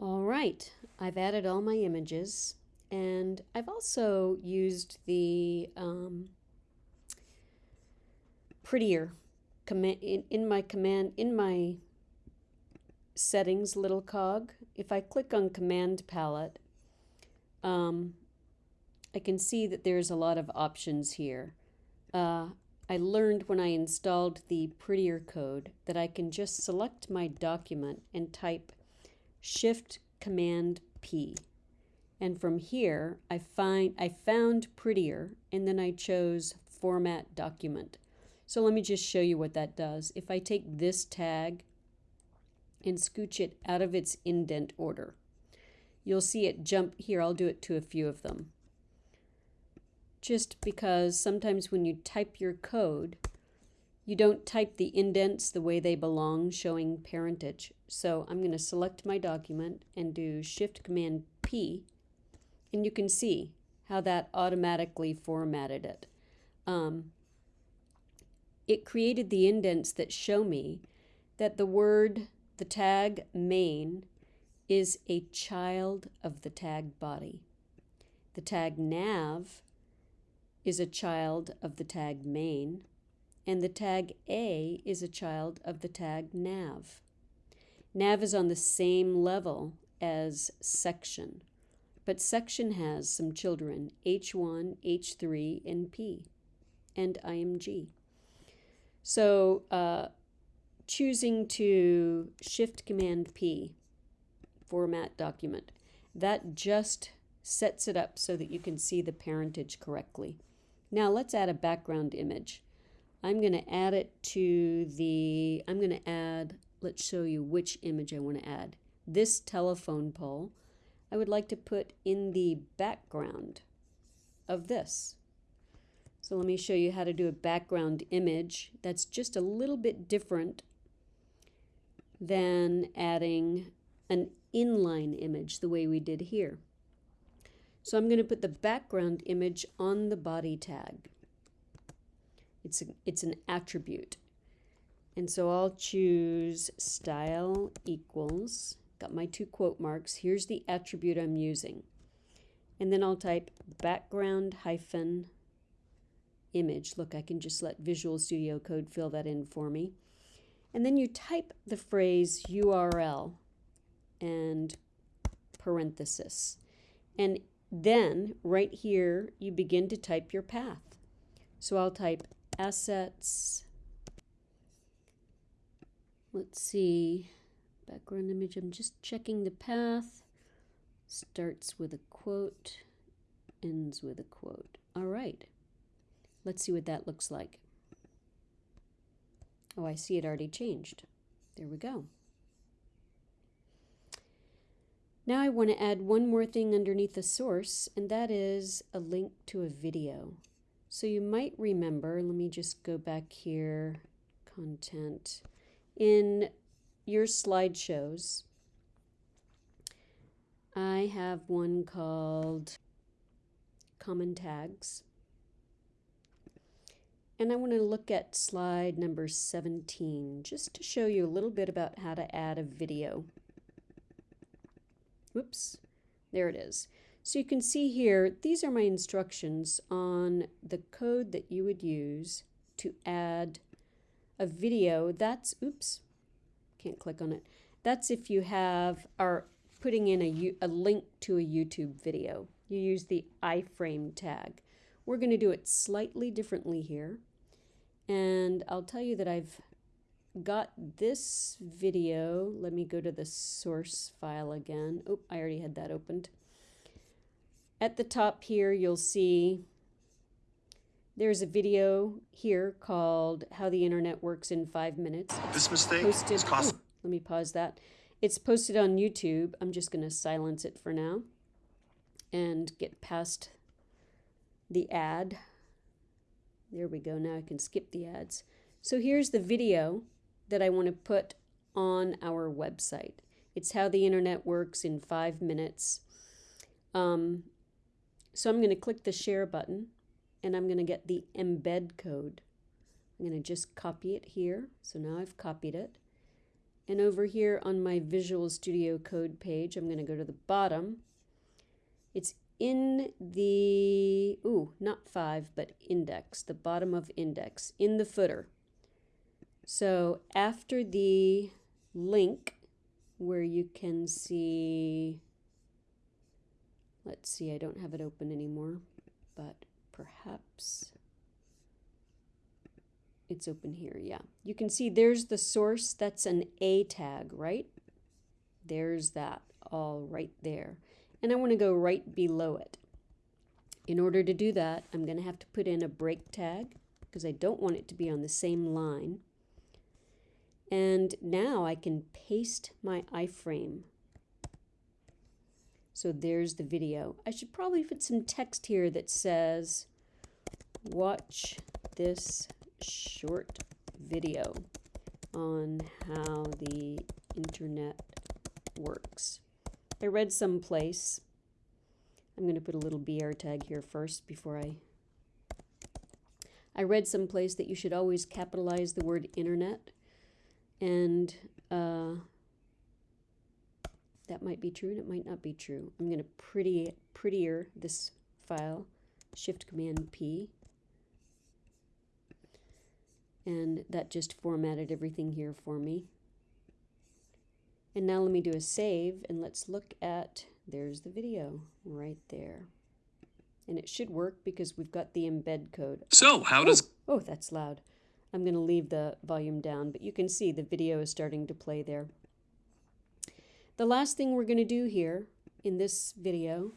All right, I've added all my images and I've also used the um, prettier command in, in my command in my settings little cog. If I click on command palette, um, I can see that there's a lot of options here. Uh, I learned when I installed the prettier code that I can just select my document and type Shift Command P. And from here, I find I found prettier and then I chose format document. So let me just show you what that does. If I take this tag and scooch it out of its indent order, you'll see it jump here. I'll do it to a few of them just because sometimes when you type your code, you don't type the indents the way they belong, showing parentage. So I'm going to select my document and do Shift Command P, and you can see how that automatically formatted it. Um, it created the indents that show me that the word, the tag main, is a child of the tag body. The tag nav is a child of the tag main, and the tag A is a child of the tag nav. Nav is on the same level as section, but section has some children, H1, H3, and P, and IMG. So uh, choosing to Shift Command P, format document, that just sets it up so that you can see the parentage correctly. Now let's add a background image. I'm going to add it to the, I'm going to add, let's show you which image I want to add. This telephone pole, I would like to put in the background of this. So let me show you how to do a background image that's just a little bit different than adding an inline image the way we did here. So I'm going to put the background image on the body tag. It's, a, it's an attribute. And so I'll choose style equals, got my two quote marks. Here's the attribute I'm using. And then I'll type background hyphen image. Look, I can just let Visual Studio Code fill that in for me. And then you type the phrase URL and parenthesis. And then right here, you begin to type your path. So I'll type assets. Let's see, background image, I'm just checking the path. Starts with a quote, ends with a quote. All right, let's see what that looks like. Oh, I see it already changed. There we go. Now I want to add one more thing underneath the source, and that is a link to a video. So you might remember, let me just go back here, content. In your slideshows, I have one called Common Tags. And I want to look at slide number 17, just to show you a little bit about how to add a video. Whoops, there it is. So you can see here, these are my instructions on the code that you would use to add a video. That's, oops, can't click on it. That's if you have, are putting in a, a link to a YouTube video. You use the iframe tag. We're going to do it slightly differently here. And I'll tell you that I've got this video. Let me go to the source file again. Oh, I already had that opened. At the top here, you'll see there's a video here called How the Internet Works in Five Minutes. This mistake posted, is cost. oh, let me pause that. It's posted on YouTube. I'm just going to silence it for now and get past the ad. There we go. Now I can skip the ads. So here's the video that I want to put on our website. It's how the internet works in five minutes. Um, so I'm going to click the share button and I'm going to get the embed code. I'm going to just copy it here. So now I've copied it. And over here on my Visual Studio Code page, I'm going to go to the bottom. It's in the, ooh, not five, but index, the bottom of index, in the footer. So after the link where you can see, let's see, I don't have it open anymore, but perhaps it's open here, yeah. You can see there's the source, that's an A tag, right? There's that all right there. And I want to go right below it. In order to do that, I'm going to have to put in a break tag because I don't want it to be on the same line. And now I can paste my iframe. So there's the video. I should probably put some text here that says, watch this short video on how the internet works. I read someplace, I'm going to put a little BR tag here first before I I read someplace that you should always capitalize the word internet and uh, that might be true and it might not be true. I'm going to pretty prettier this file, Shift Command P. And that just formatted everything here for me. And now let me do a save and let's look at, there's the video right there. And it should work because we've got the embed code. So how does... Oh, oh that's loud. I'm going to leave the volume down, but you can see the video is starting to play there. The last thing we're going to do here in this video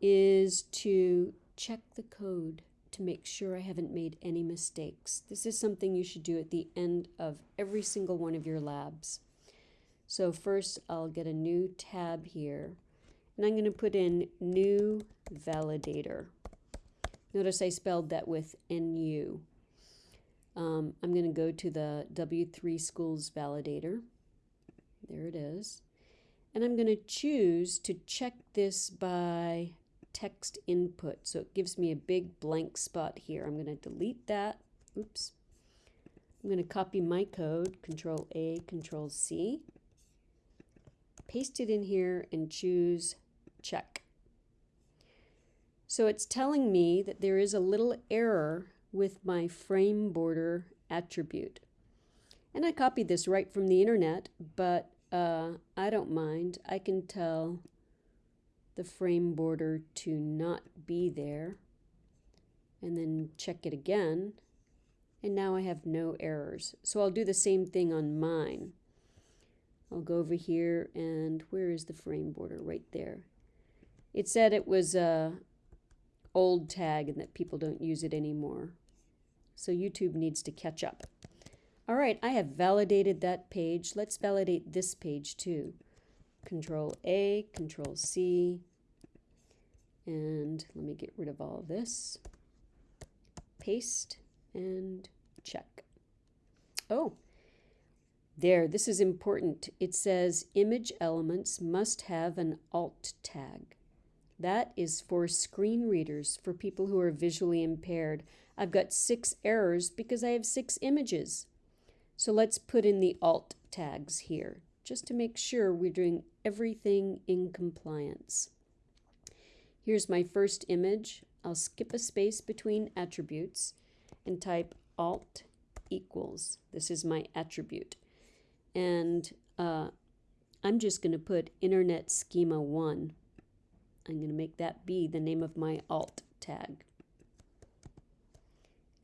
is to check the code to make sure I haven't made any mistakes. This is something you should do at the end of every single one of your labs. So first I'll get a Nu tab here and I'm going to put in new validator. Notice I spelled that with NU. Um, I'm going to go to the W3 Schools validator. There it is. And I'm going to choose to check this by text input. So it gives me a big blank spot here. I'm going to delete that. Oops. I'm going to copy my code, Control A, Control C. Paste it in here and choose check. So it's telling me that there is a little error with my frame border attribute. And I copied this right from the internet, but uh, I don't mind. I can tell the frame border to not be there and then check it again and now I have no errors. So I'll do the same thing on mine. I'll go over here and where is the frame border? Right there. It said it was a old tag and that people don't use it anymore. So YouTube needs to catch up. All right, I have validated that page. Let's validate this page too. Control A, Control C, and let me get rid of all of this. Paste and check. Oh, there, this is important. It says image elements must have an alt tag. That is for screen readers, for people who are visually impaired. I've got six errors because I have six images. So let's put in the alt tags here, just to make sure we're doing everything in compliance. Here's my first image. I'll skip a space between attributes and type alt equals. This is my attribute. And uh, I'm just going to put internet schema 1. I'm going to make that be the name of my alt tag.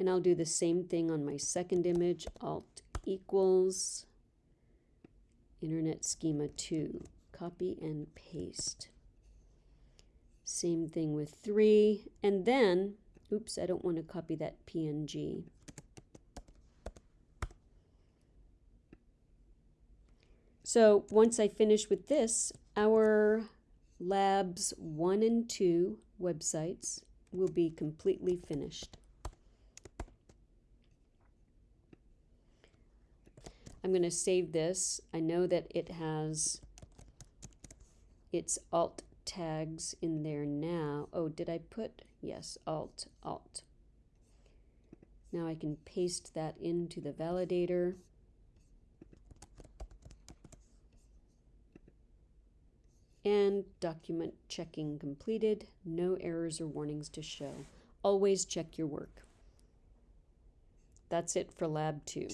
And I'll do the same thing on my second image, alt equals internet schema 2. Copy and paste. Same thing with 3. And then, oops, I don't want to copy that PNG. So once I finish with this, our labs 1 and 2 websites will be completely finished. I'm going to save this. I know that it has its alt tags in there now. Oh, did I put? Yes, Alt, Alt. Now I can paste that into the validator. And document checking completed. No errors or warnings to show. Always check your work. That's it for lab two.